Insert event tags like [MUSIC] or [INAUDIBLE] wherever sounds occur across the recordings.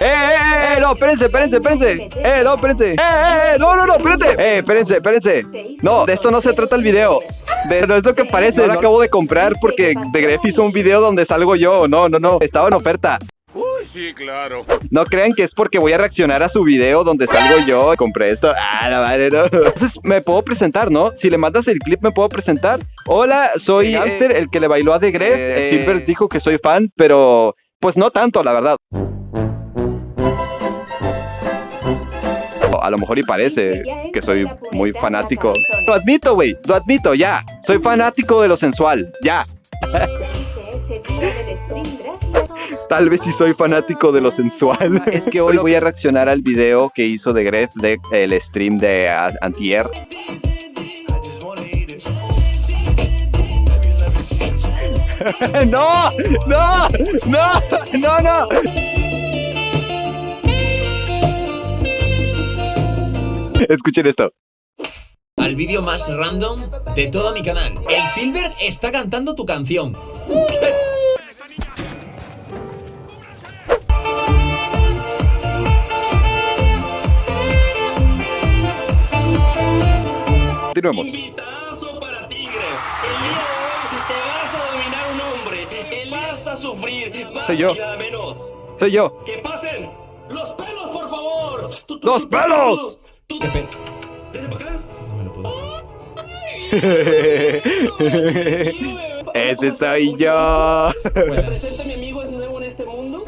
¡Eh, eh, eh! No, espérense, espérense, espérense. ¡Eh, no, espérense! ¡Eh, eh! No, no, no. ¡Eh, espérense, espérense! No, de esto no se trata el video. De, no es lo que parece, lo acabo de comprar porque The Gref hizo un video donde salgo yo. No, no, no, estaba en oferta. Sí, claro. No crean que es porque voy a reaccionar a su video donde salgo yo y compré esto. Ah, la madre, no. Entonces, me puedo presentar, ¿no? Si le mandas el clip, me puedo presentar. Hola, soy Hamster, el que le bailó a The Gref. Eh. Silver dijo que soy fan, pero pues no tanto, la verdad. A lo mejor y parece que soy muy fanático. Lo admito, güey, lo admito, ya. Soy fanático de lo sensual, ya. [LAUGHS] Tal vez sí soy fanático de lo sensual. es que hoy voy a reaccionar al video que hizo de Gref de el stream de Antier. [LAUGHS] no, no, no, no, no. Escuchen esto. Al vídeo más random de todo mi canal. El Filbert está cantando tu canción. Continuemos. Invitazo para Tigre. El día de hoy te vas a dominar un hombre. El vas a sufrir. Más Soy yo. menos. Soy yo. Que pasen los pelos, por favor. Tú- tú- ¡Los tú- pelos! tú- Ese soy yo. [LAUGHS] Presenta mi amigo es nuevo en este mundo.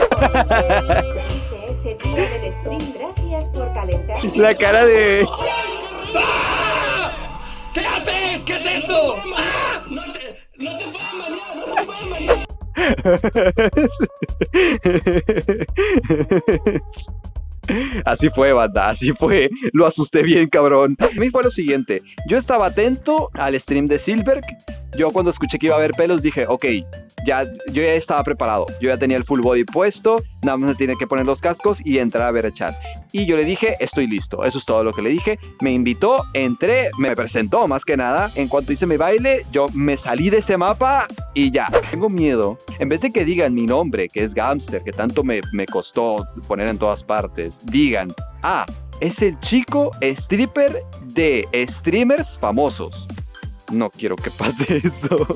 gracias por calentar. La cara de. ¡Ah! ¿Qué haces? ¿Qué es esto? No te, no te puedes marear, no te puedes marear. [LAUGHS] [LAUGHS] Así fue, banda, así fue. Lo asusté bien, cabrón. A mí fue lo siguiente. Yo estaba atento al stream de Silver. Yo cuando escuché que iba a haber pelos dije, ok, ya, yo ya estaba preparado. Yo ya tenía el full body puesto. Nada más me tiene que poner los cascos y entrar a ver el chat. Y yo le dije, estoy listo. Eso es todo lo que le dije. Me invitó, entré, me presentó más que nada. En cuanto hice mi baile, yo me salí de ese mapa y ya. Tengo miedo. En vez de que digan mi nombre, que es Gamster, que tanto me, me costó poner en todas partes, digan, ah, es el chico stripper de streamers famosos. No quiero que pase [LAUGHS] eso.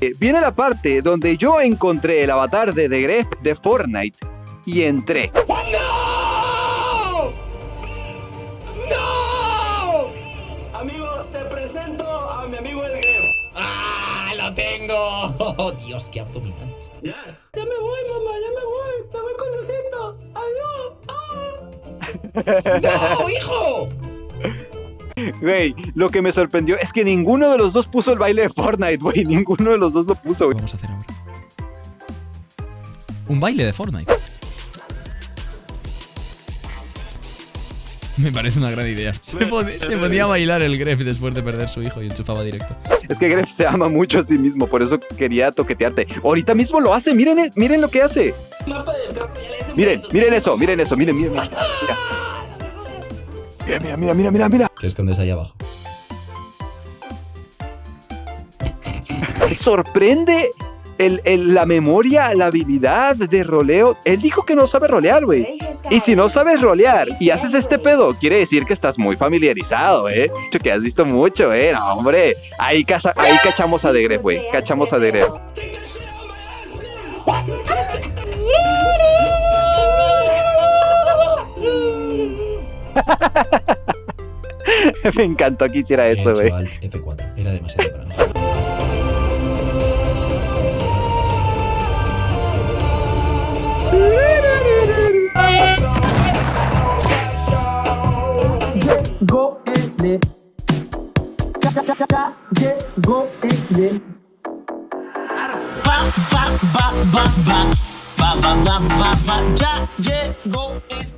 Eh, Viene la parte donde yo encontré el avatar de The Gref de Fortnite y entré. ¡No! ¡No! Amigo, te presento a mi amigo el Gref. ¡Ah! ¡Lo tengo! Oh, Dios, qué abdominales. Ya. Ya me voy, mamá, ya me voy. Me voy con Diosito. Adiós. Ah. ¡No, hijo! Güey, lo que me sorprendió es que ninguno de los dos puso el baile de Fortnite, güey. [LAUGHS] Ninguno de los dos lo puso, güey. vamos a hacer ahora? Un baile de Fortnite. Me parece una gran idea. Se, pone- se ponía a bailar el Gref después de perder su hijo y enchufaba directo. Es que Gref se ama mucho a sí mismo, por eso quería toquetearte. Ahorita mismo lo hace, miren, miren lo que hace. Miren, miren eso, miren eso, miren, miren. Mira, mira, mira, mira, mira, mira. mira. ¿Qué escondes ahí abajo? Sorprende el- el- la memoria, la habilidad de roleo. Él dijo que no sabe rolear, güey. Y si no sabes rolear y haces este pedo, quiere decir que estás muy familiarizado, ¿eh? Que has visto mucho, ¿eh? No, hombre. Ahí, casa- ahí cachamos a Degref, güey. Cachamos a Degref. [LAUGHS] Me encantó que hiciera eso, güey. al F4. Era demasiado para mí. llegó ele. Ba, ba, ba, ba, ba. Ba, ba, ba, ba, ba, ya llegó ele.